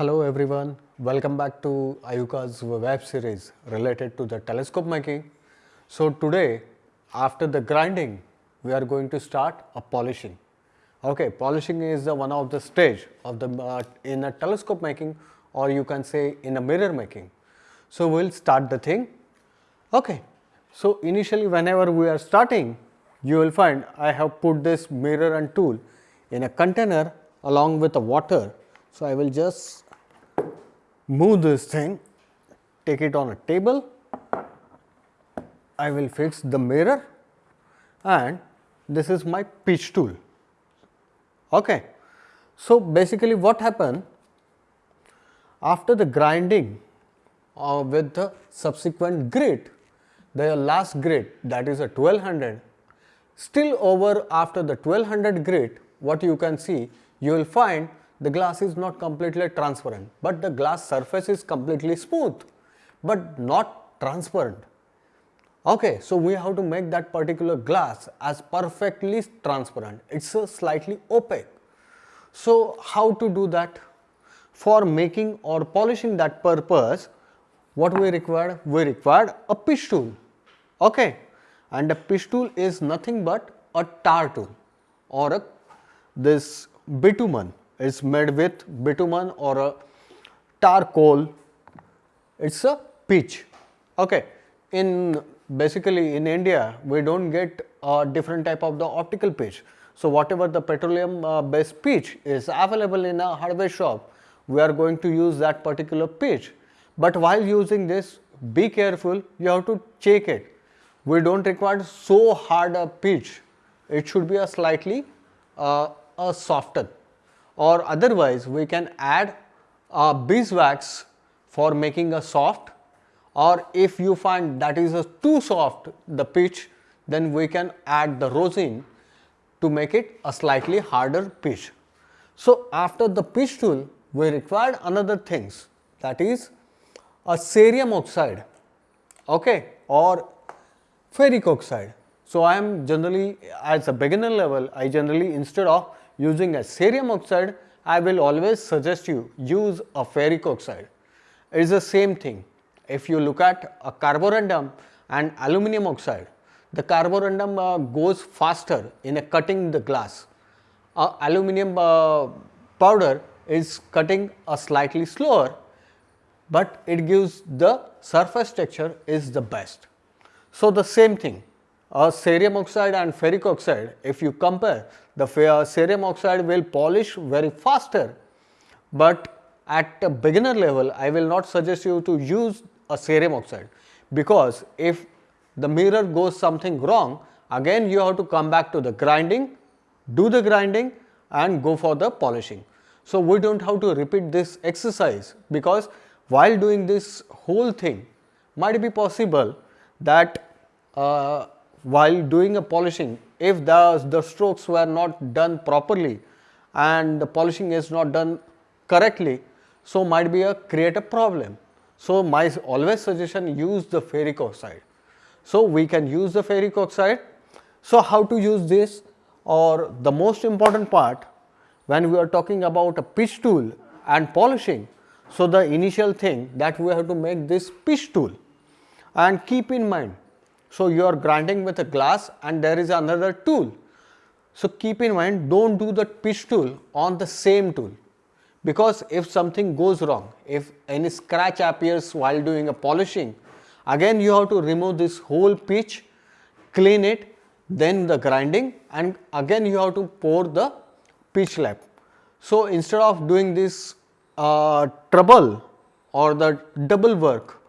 Hello everyone, welcome back to Ayuka's web series related to the telescope making. So today after the grinding we are going to start a polishing. Okay, polishing is the one of the stage of the uh, in a telescope making or you can say in a mirror making. So we'll start the thing. Okay, so initially whenever we are starting you will find I have put this mirror and tool in a container along with the water. So I will just move this thing, take it on a table, I will fix the mirror and this is my pitch tool. Okay. So, basically what happened after the grinding uh, with the subsequent grit, the last grit that is a 1200, still over after the 1200 grit what you can see you will find the glass is not completely transparent, but the glass surface is completely smooth, but not transparent. Okay, so we have to make that particular glass as perfectly transparent. It's a slightly opaque. So how to do that? For making or polishing that purpose, what we require? We require a pitch tool. Okay, and a pitch tool is nothing but a tar tool or a this bitumen is made with bitumen or a tar coal. It's a pitch. Okay. In basically in India, we don't get a different type of the optical pitch. So whatever the petroleum uh, based pitch is available in a hardware shop, we are going to use that particular pitch. But while using this, be careful. You have to check it. We don't require so hard a pitch. It should be a slightly uh, a softer or otherwise we can add a beeswax for making a soft or if you find that is too soft the pitch then we can add the rosin to make it a slightly harder pitch. So, after the pitch tool we required another things that is a cerium oxide okay, or ferric oxide. So, I am generally as a beginner level I generally instead of using a cerium oxide, I will always suggest you use a ferric oxide. It is the same thing. If you look at a carborundum and aluminum oxide, the carborundum uh, goes faster in a cutting the glass. Uh, aluminum uh, powder is cutting a slightly slower, but it gives the surface texture is the best. So, the same thing a cerium oxide and ferric oxide if you compare the cerium oxide will polish very faster, but at a beginner level I will not suggest you to use a cerium oxide. Because if the mirror goes something wrong again you have to come back to the grinding, do the grinding and go for the polishing. So, we do not have to repeat this exercise. Because while doing this whole thing might be possible that uh, while doing a polishing if the, the strokes were not done properly and the polishing is not done correctly so might be a create a problem. So, my always suggestion use the ferric oxide. So, we can use the ferric oxide. So, how to use this or the most important part when we are talking about a pitch tool and polishing. So, the initial thing that we have to make this pitch tool and keep in mind so, you are grinding with a glass and there is another tool. So, keep in mind do not do the pitch tool on the same tool because if something goes wrong, if any scratch appears while doing a polishing, again you have to remove this whole pitch, clean it, then the grinding and again you have to pour the pitch lap. So, instead of doing this uh, trouble or the double work,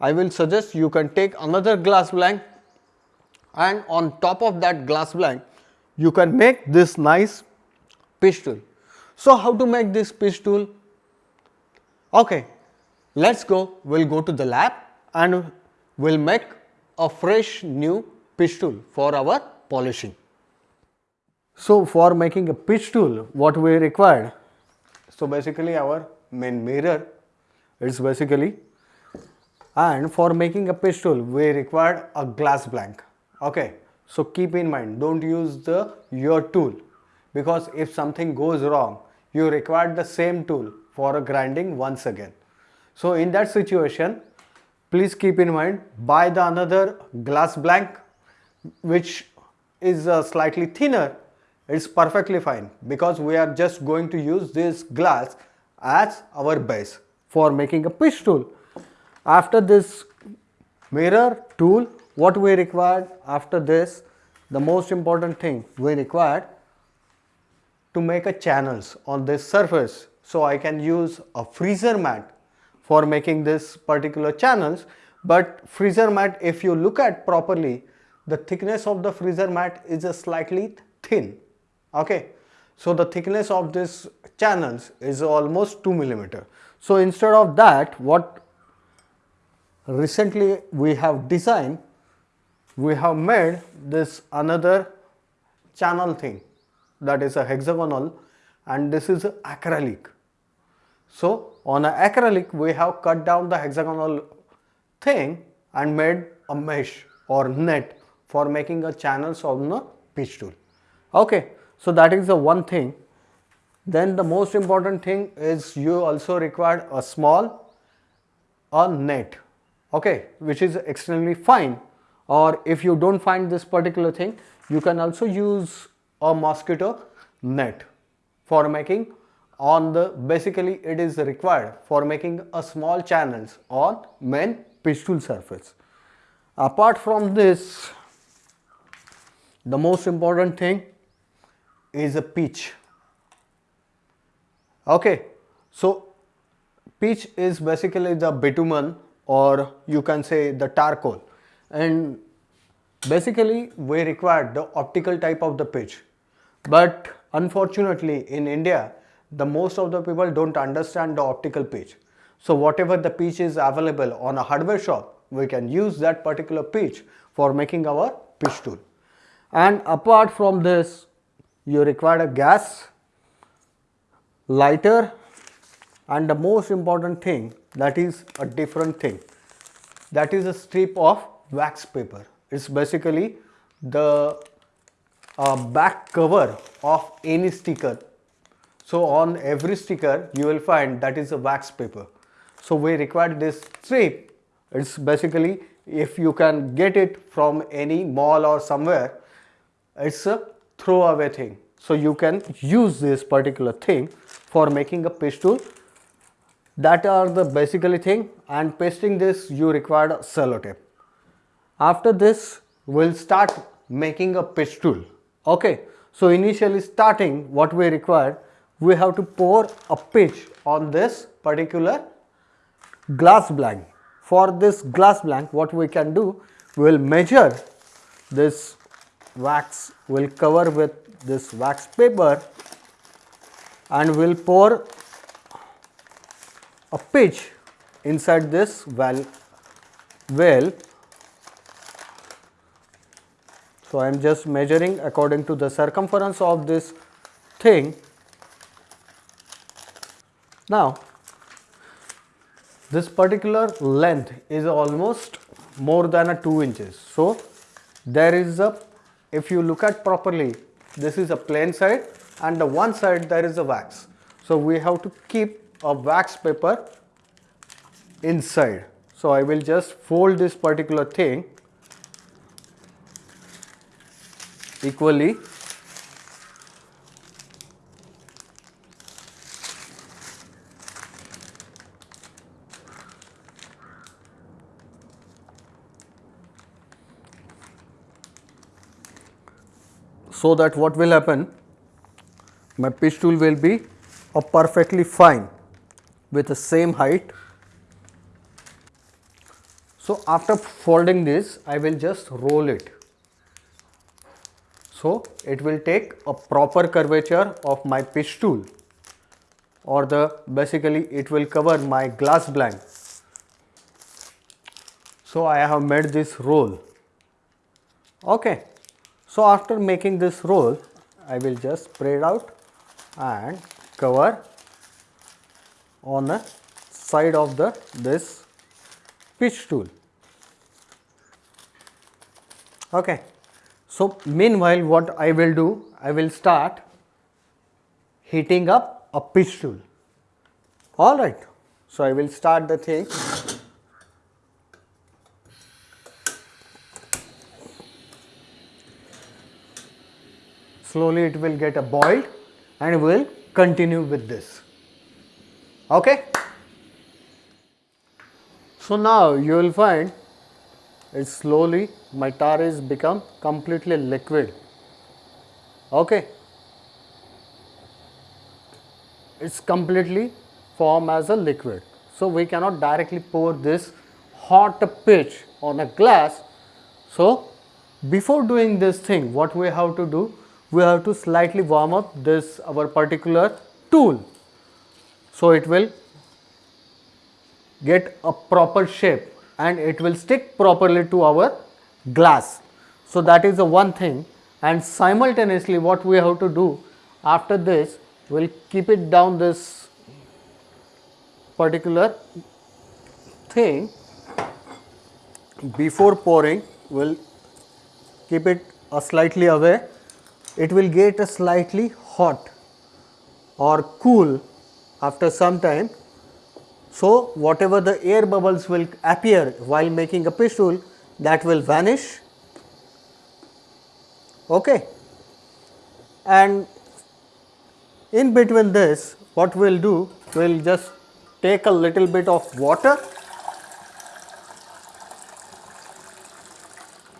I will suggest you can take another glass blank and on top of that glass blank you can make this nice pitch tool. So, how to make this pitch tool? Okay, let us go, we will go to the lab and we will make a fresh new pitch tool for our polishing. So, for making a pitch tool what we required? So, basically our main mirror is basically and for making a pitch tool we required a glass blank okay so keep in mind don't use the your tool because if something goes wrong you require the same tool for a grinding once again. So in that situation, please keep in mind buy the another glass blank which is uh, slightly thinner it's perfectly fine because we are just going to use this glass as our base for making a pitch tool. After this mirror tool what we required after this the most important thing we required to make a channels on this surface. So I can use a freezer mat for making this particular channels. But freezer mat if you look at properly the thickness of the freezer mat is a slightly thin. Okay? So the thickness of this channels is almost 2 millimeter. So instead of that what recently we have designed we have made this another channel thing. That is a hexagonal and this is acrylic. So on a acrylic we have cut down the hexagonal thing and made a mesh or net for making a channels on the pitch tool. Okay so that is the one thing. Then the most important thing is you also require a small a net okay which is extremely fine or if you don't find this particular thing you can also use a mosquito net for making on the basically it is required for making a small channels on main pitch tool surface. Apart from this the most important thing is a pitch okay so pitch is basically the bitumen or you can say the charcoal. And basically we require the optical type of the pitch. But unfortunately in India the most of the people don't understand the optical pitch. So whatever the pitch is available on a hardware shop we can use that particular pitch for making our pitch tool. And apart from this you require a gas lighter and the most important thing that is a different thing. That is a strip of wax paper. It's basically the uh, back cover of any sticker. So on every sticker you will find that is a wax paper. So we require this strip. It's basically if you can get it from any mall or somewhere it's a throwaway thing. So you can use this particular thing for making a pitch tool that are the basically thing and pasting this you require sellotape. After this we'll start making a pitch tool. Okay so initially starting what we require we have to pour a pitch on this particular glass blank. For this glass blank what we can do we will measure this wax will cover with this wax paper and we'll pour a pitch inside this well well. So i am just measuring according to the circumference of this thing. Now this particular length is almost more than a 2 inches. So there is a if you look at properly this is a plain side and the one side there is a wax. So we have to keep a wax paper inside. So I will just fold this particular thing equally. So that what will happen? My pitch tool will be a perfectly fine with the same height. So after folding this I will just roll it. So it will take a proper curvature of my pitch tool or the basically it will cover my glass blank. So I have made this roll. Okay. So after making this roll, I will just spread out and cover on the side of the this pitch tool. Okay. So meanwhile what I will do, I will start heating up a pitch tool. Alright, so I will start the thing. Slowly it will get a boiled and we will continue with this. Okay? So now you will find it slowly my tar is become completely liquid. Okay? It's completely form as a liquid. So we cannot directly pour this hot pitch on a glass. So before doing this thing, what we have to do? We have to slightly warm up this our particular tool. So it will get a proper shape and it will stick properly to our glass. So that is the one thing and simultaneously what we have to do after this we will keep it down this particular thing before pouring we will keep it a slightly away it will get a slightly hot or cool after some time so, whatever the air bubbles will appear while making a pitch tool that will vanish okay. and in between this what we will do we will just take a little bit of water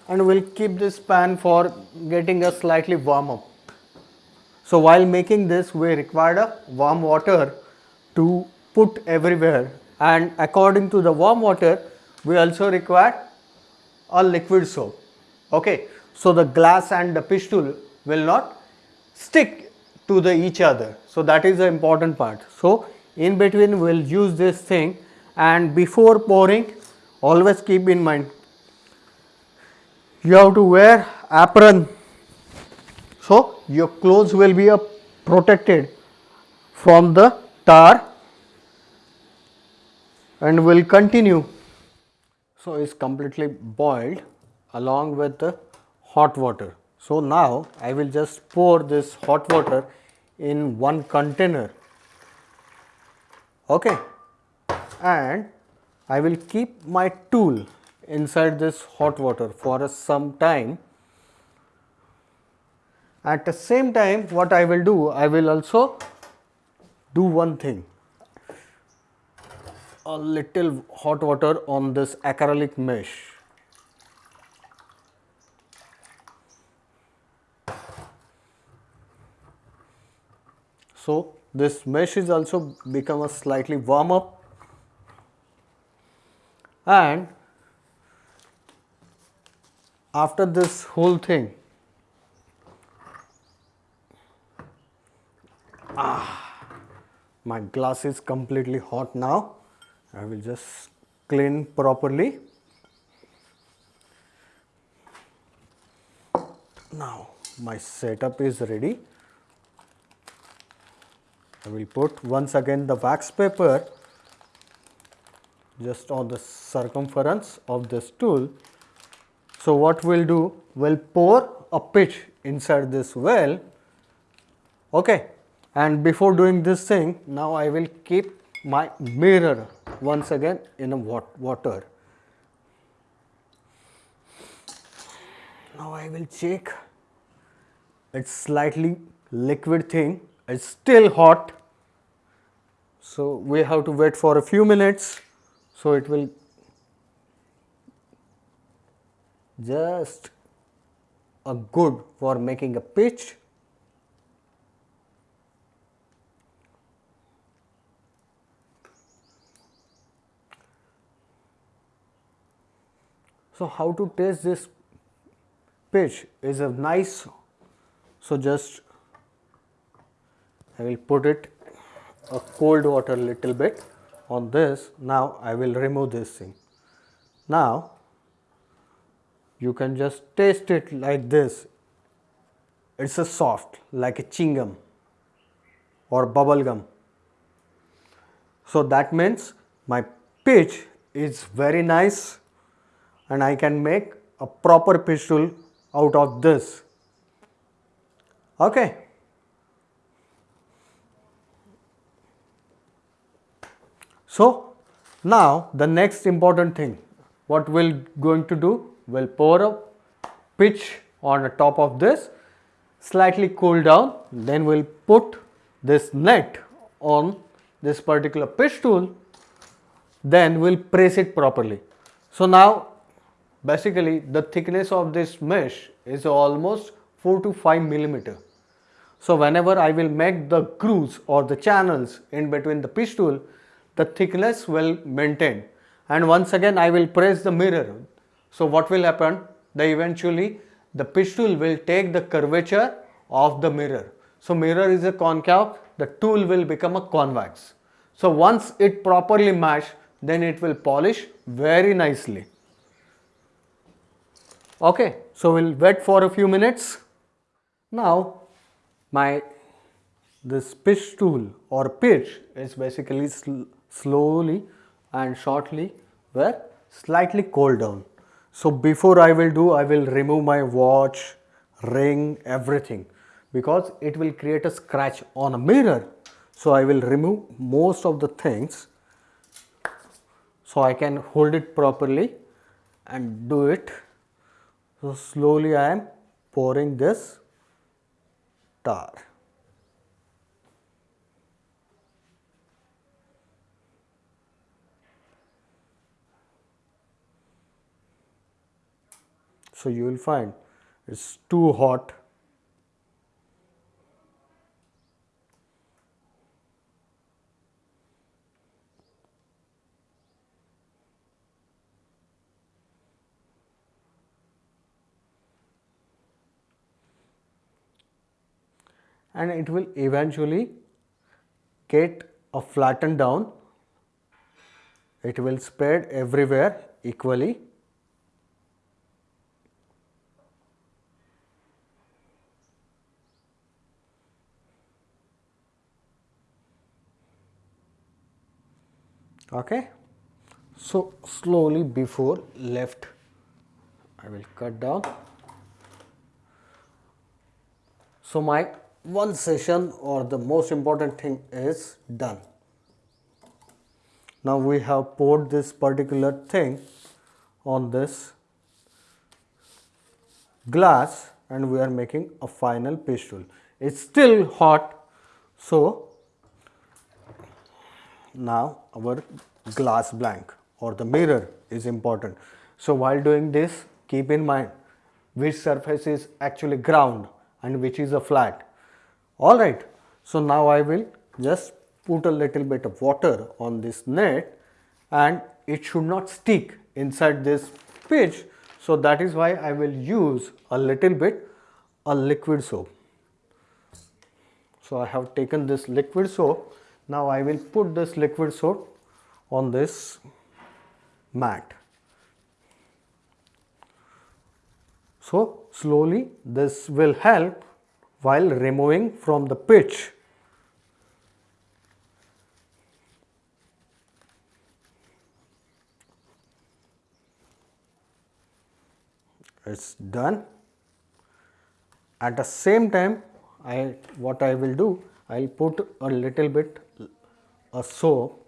and we will keep this pan for getting a slightly warm up. So, while making this we required a warm water to put everywhere and according to the warm water we also require a liquid soap. Okay. So, the glass and the pitch tool will not stick to the each other. So, that is the important part. So, in between we will use this thing and before pouring always keep in mind you have to wear apron. So, your clothes will be protected from the tar and will continue. So, is completely boiled along with the hot water. So, now I will just pour this hot water in one container okay. and I will keep my tool inside this hot water for some time. At the same time what I will do, I will also do one thing a little hot water on this acrylic mesh. So, this mesh is also become a slightly warm up and after this whole thing ah, my glass is completely hot now I will just clean properly. Now my setup is ready. I will put once again the wax paper just on the circumference of this tool. So, what we will do? We will pour a pitch inside this well okay. and before doing this thing now I will keep my mirror once again in a water. Now I will check it's slightly liquid thing it's still hot. So we have to wait for a few minutes. So it will just a good for making a pitch So, how to taste this pitch is a nice, so just I will put it a cold water little bit on this. Now, I will remove this thing. Now, you can just taste it like this. It's a soft like a chewing gum or bubble gum. So, that means my pitch is very nice and I can make a proper pitch tool out of this. Okay. So now the next important thing, what we're going to do, we'll pour a pitch on the top of this, slightly cool down, then we'll put this net on this particular pitch tool, then we'll press it properly. So now basically the thickness of this mesh is almost 4 to 5 millimeter. So whenever I will make the grooves or the channels in between the pitch tool, the thickness will maintain and once again I will press the mirror. So what will happen? The eventually the pitch tool will take the curvature of the mirror. So mirror is a concave, the tool will become a convex. So once it properly mesh, then it will polish very nicely. Okay, so we'll wait for a few minutes. Now my this pitch tool or pitch is basically sl slowly and shortly were slightly cooled down. So before I will do, I will remove my watch, ring, everything because it will create a scratch on a mirror. So I will remove most of the things so I can hold it properly and do it. So slowly I am pouring this tar. So you will find it's too hot and it will eventually get a flattened down. It will spread everywhere equally. Okay. So slowly before left I will cut down. So my one session or the most important thing is done. Now we have poured this particular thing on this glass and we are making a final pitch tool. It's still hot so now our glass blank or the mirror is important. So while doing this keep in mind which surface is actually ground and which is a flat all right. So now I will just put a little bit of water on this net and it should not stick inside this pitch. So that is why I will use a little bit a liquid soap. So I have taken this liquid soap. Now I will put this liquid soap on this mat. So slowly this will help while removing from the pitch. It's done. At the same time, I what I will do, I'll put a little bit a soap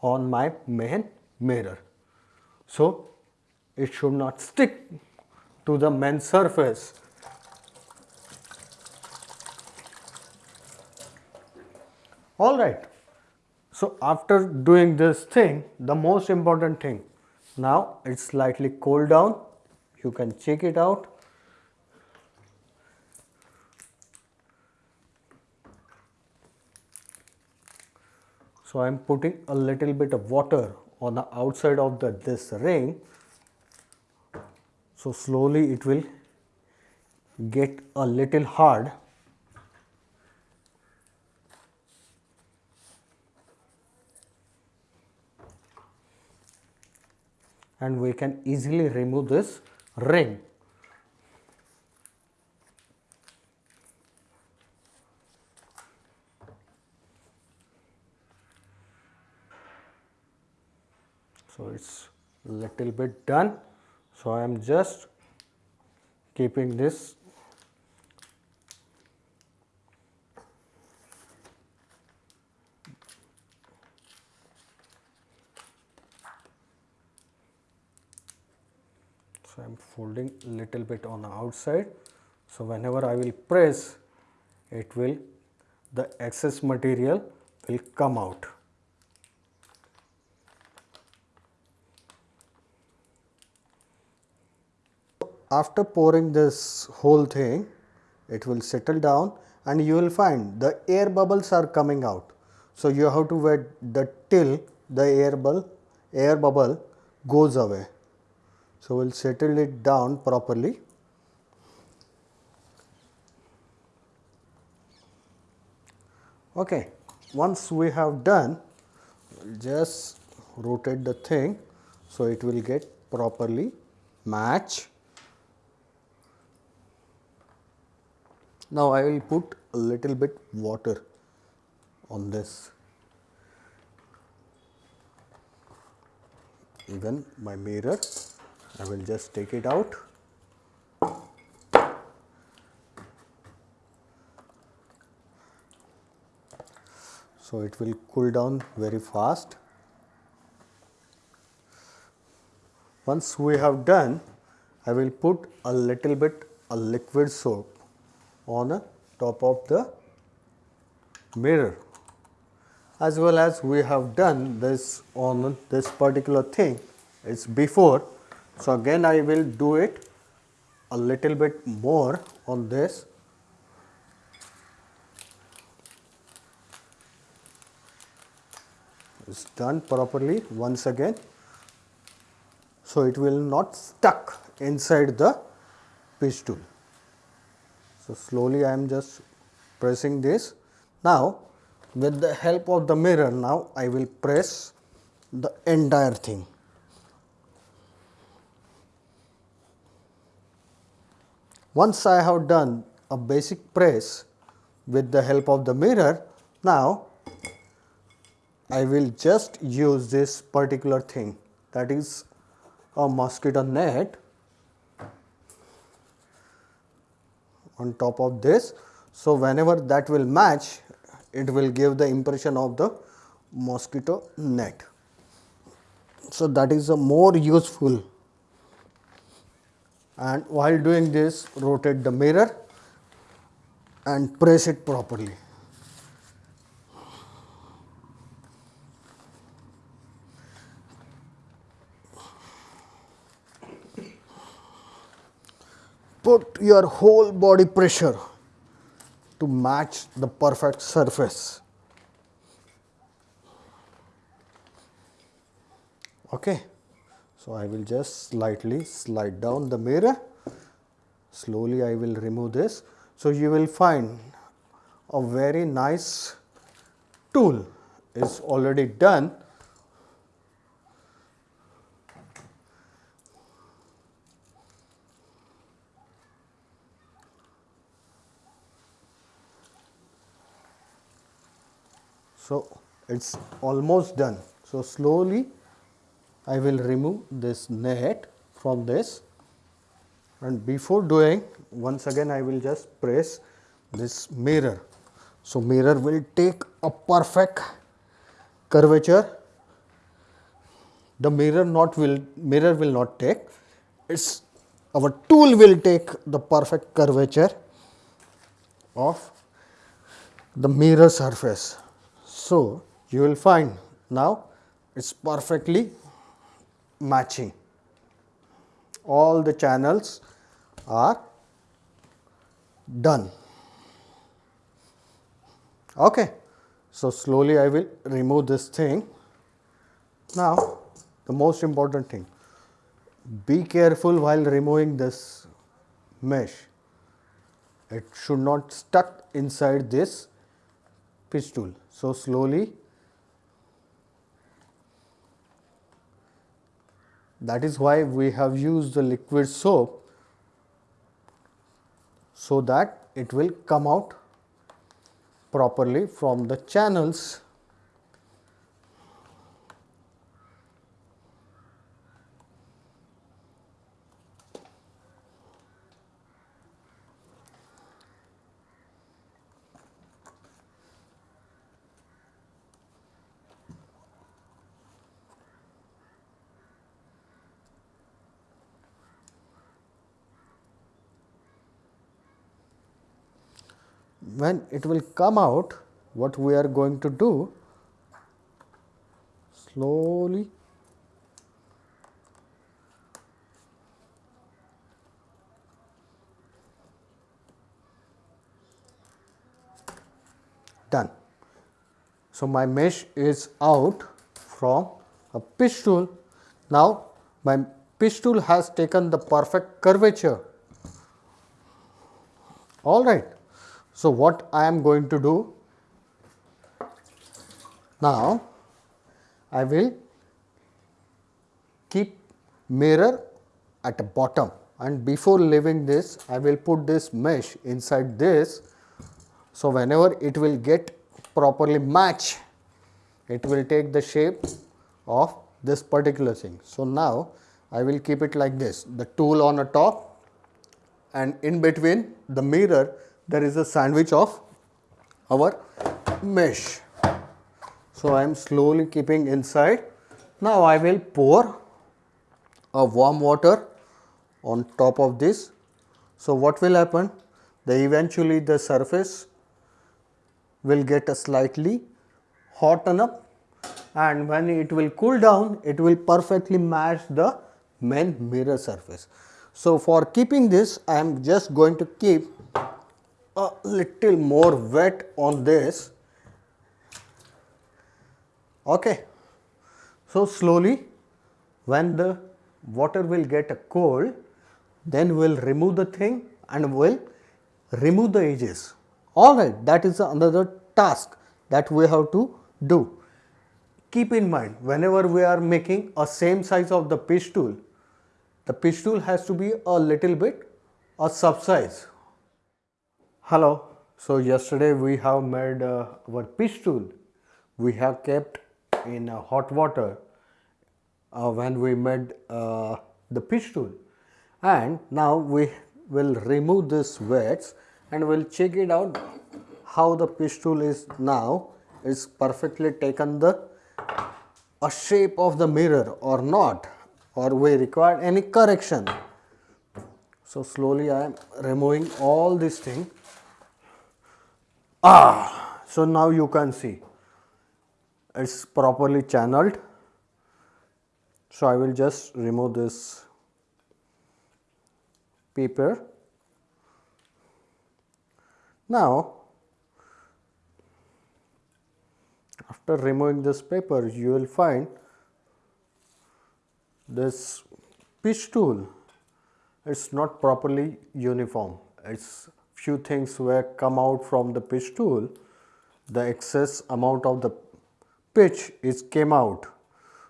on my main mirror. So it should not stick to the main surface all right. So after doing this thing the most important thing. Now it's slightly cooled down. You can check it out. So i'm putting a little bit of water on the outside of the this ring. So slowly it will get a little hard and we can easily remove this ring. So, it is little bit done. So, I am just keeping this Folding little bit on the outside. So, whenever I will press it will the excess material will come out. After pouring this whole thing it will settle down and you will find the air bubbles are coming out. So, you have to wait the till the air bubble air bubble goes away. So, we will settle it down properly. Okay. Once we have done, just rotate the thing, so it will get properly match. Now, I will put a little bit water on this. Even my mirror, I will just take it out. So, it will cool down very fast. Once we have done, I will put a little bit a liquid soap on the top of the mirror as well as we have done this on this particular thing it's before. So, again I will do it a little bit more on this is done properly once again. So, it will not stuck inside the pitch tool. So, slowly I am just pressing this. Now, with the help of the mirror now I will press the entire thing. Once I have done a basic press with the help of the mirror, now I will just use this particular thing that is a mosquito net on top of this. So, whenever that will match it will give the impression of the mosquito net. So, that is a more useful and while doing this rotate the mirror and press it properly. put your whole body pressure to match the perfect surface. Okay. I will just slightly slide down the mirror, slowly I will remove this. So, you will find a very nice tool is already done So, it is almost done. So, slowly I will remove this net from this. And before doing once again I will just press this mirror. So, mirror will take a perfect curvature. The mirror not will mirror will not take. It's our tool will take the perfect curvature of the mirror surface. So, you will find now it is perfectly matching all the channels are done. Okay. So, slowly I will remove this thing. Now, the most important thing be careful while removing this mesh. It should not stuck inside this pitch tool. So, slowly that is why we have used the liquid soap so that it will come out properly from the channels when it will come out what we are going to do slowly done. So, my mesh is out from a pitch tool. Now, my pitch tool has taken the perfect curvature. All right. So, what I am going to do? Now, I will keep mirror at the bottom and before leaving this I will put this mesh inside this. So, whenever it will get properly match, it will take the shape of this particular thing. So, now I will keep it like this, the tool on the top and in between the mirror there is a sandwich of our mesh. So, I am slowly keeping inside. Now, I will pour a warm water on top of this. So, what will happen? The eventually the surface will get a slightly hotten up and when it will cool down it will perfectly match the main mirror surface. So, for keeping this I am just going to keep a little more wet on this. Okay. So, slowly when the water will get a cold then we will remove the thing and we will remove the edges Alright, that is another task that we have to do. Keep in mind whenever we are making a same size of the pitch tool, the pitch tool has to be a little bit a sub size. Hello, so yesterday we have made uh, our pitch tool. We have kept in uh, hot water uh, when we made uh, the pitch tool and now we will remove this wets and we will check it out how the pitch tool is now is perfectly taken the a shape of the mirror or not or we require any correction. So, slowly I am removing all these things. Ah, so now you can see it is properly channeled. So, I will just remove this paper now, after removing this paper, you will find this pitch tool is not properly uniform. It's few things were come out from the pitch tool, the excess amount of the pitch is came out.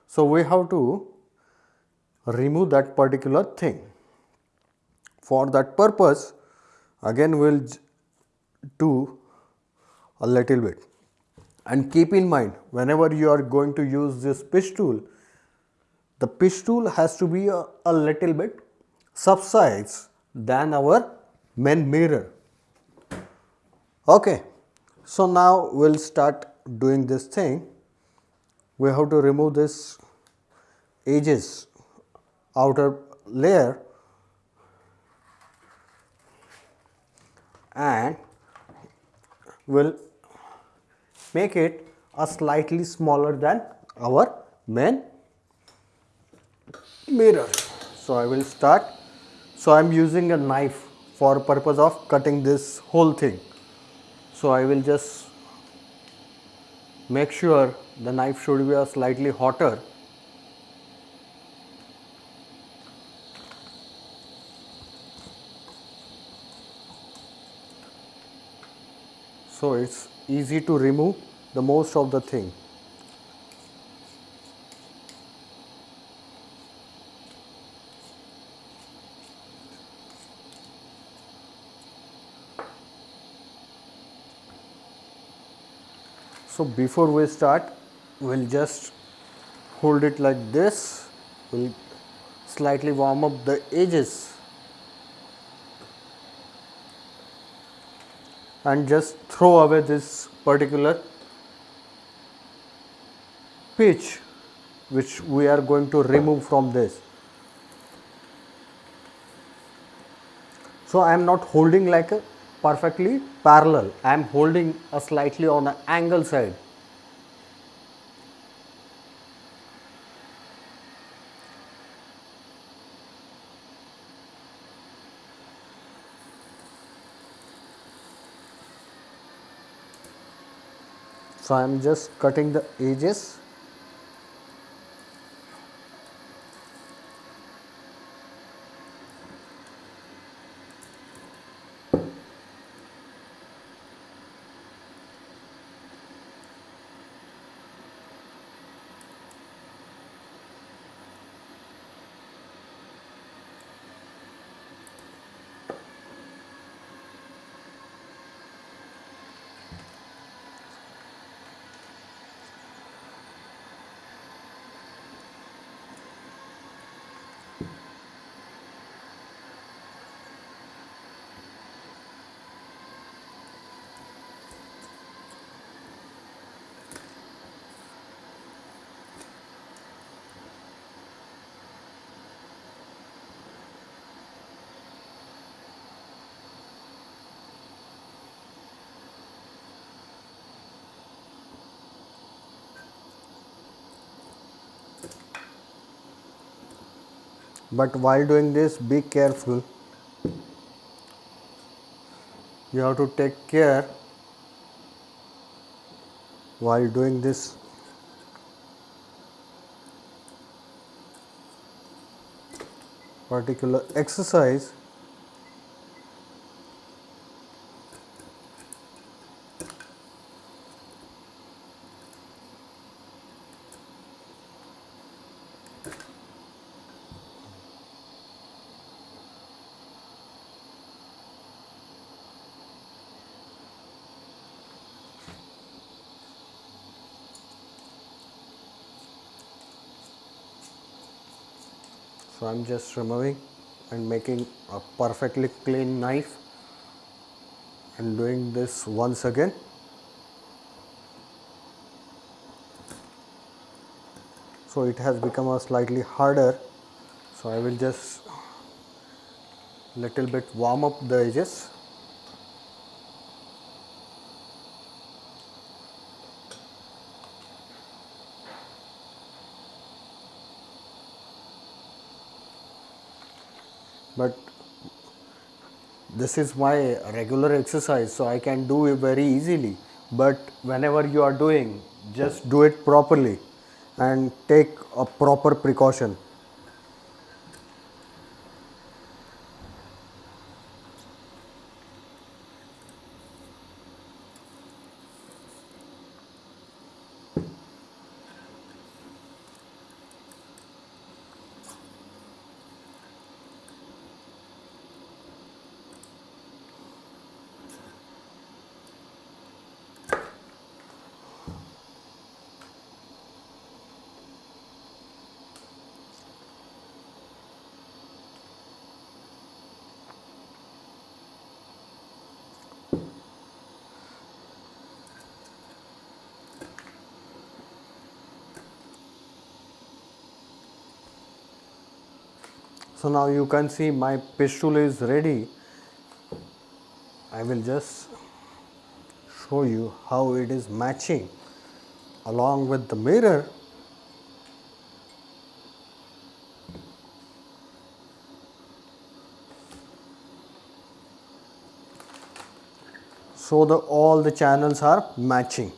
So, we have to remove that particular thing. For that purpose, again we will do a little bit and keep in mind whenever you are going to use this pitch tool the pitch tool has to be a, a little bit subsize than our main mirror okay so now we'll start doing this thing we have to remove this edges outer layer and we will make it a slightly smaller than our main mirror. So, I will start. So, I am using a knife for purpose of cutting this whole thing. So, I will just make sure the knife should be a slightly hotter. So it's easy to remove the most of the thing so before we start we'll just hold it like this we'll slightly warm up the edges and just throw away this particular pitch which we are going to remove from this. So, I am not holding like a perfectly parallel. I am holding a slightly on an angle side. So, I am just cutting the edges but while doing this be careful. You have to take care while doing this. Particular exercise So, I am just removing and making a perfectly clean knife and doing this once again. So, it has become a slightly harder. So, I will just little bit warm up the edges but this is my regular exercise so I can do it very easily but whenever you are doing just do it properly and take a proper precaution. So, now you can see my pitch tool is ready. I will just show you how it is matching along with the mirror. So, the all the channels are matching.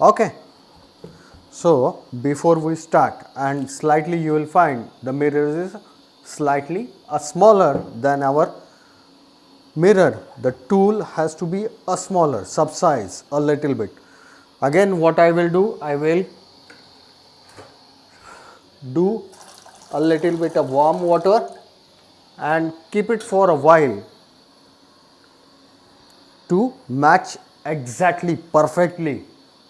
Okay. So, before we start and slightly you will find the mirror is slightly a smaller than our mirror. The tool has to be a smaller sub size a little bit. Again what I will do, I will do a little bit of warm water and keep it for a while to match exactly perfectly.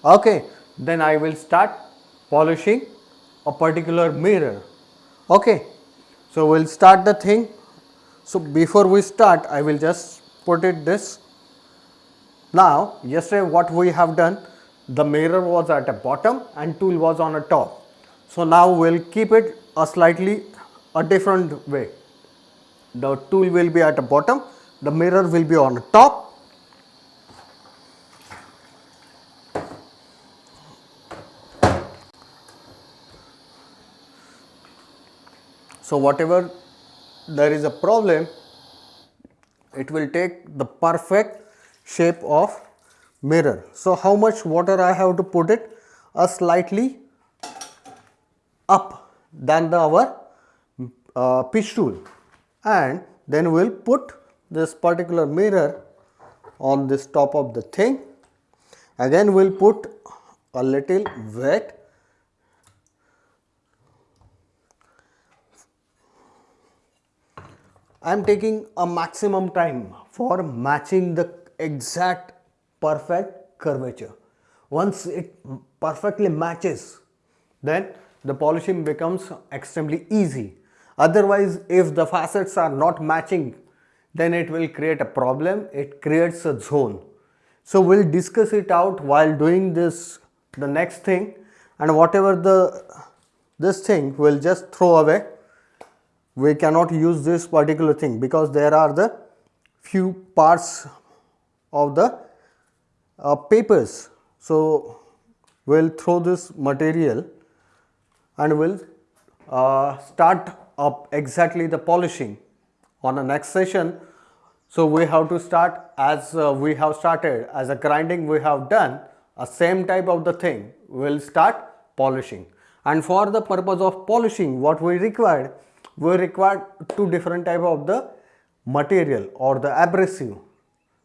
Okay then I will start polishing a particular mirror. Okay. So, we will start the thing. So, before we start I will just put it this. Now, yesterday what we have done the mirror was at a bottom and tool was on a top. So, now we will keep it a slightly a different way. The tool will be at the bottom the mirror will be on the top So, whatever there is a problem, it will take the perfect shape of mirror. So, how much water I have to put it? A slightly up than the our uh, pitch tool and then we will put this particular mirror on this top of the thing. Again we will put a little wet I am taking a maximum time for matching the exact perfect curvature. Once it perfectly matches, then the polishing becomes extremely easy. Otherwise, if the facets are not matching, then it will create a problem, it creates a zone. So, we will discuss it out while doing this the next thing and whatever the this thing we will just throw away we cannot use this particular thing because there are the few parts of the uh, papers. So, we will throw this material and we will uh, start up exactly the polishing on the next session. So, we have to start as uh, we have started as a grinding we have done a same type of the thing we will start polishing and for the purpose of polishing what we required we require two different type of the material or the abrasive.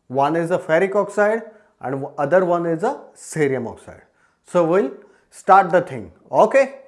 One is a ferric oxide and other one is a cerium oxide. So, we will start the thing. Okay.